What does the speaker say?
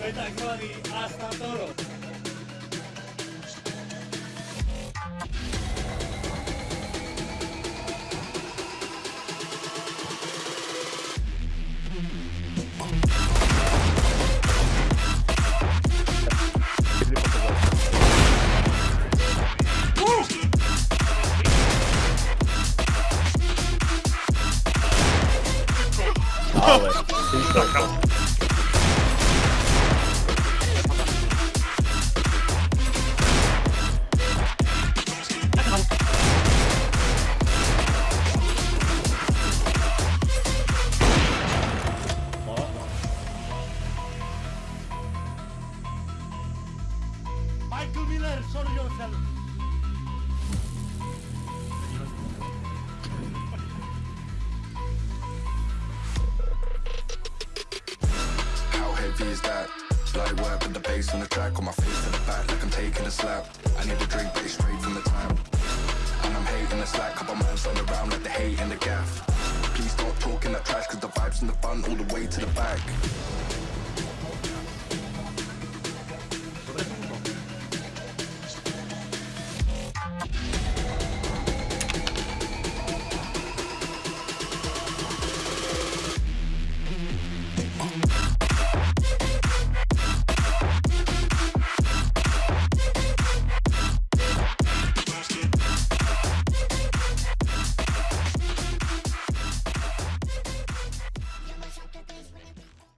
Vete a Crony, hasta toro. Ale, Michael Miller, show yourself. How heavy is that? Light work with the bass on the track On my face to the back like I'm taking a slap I need a drink but it's straight from the tap And I'm hating the slack Couple man stand around like the hate and the gaff Please don't talk in that trash Cause the vibes and the fun all the way to the back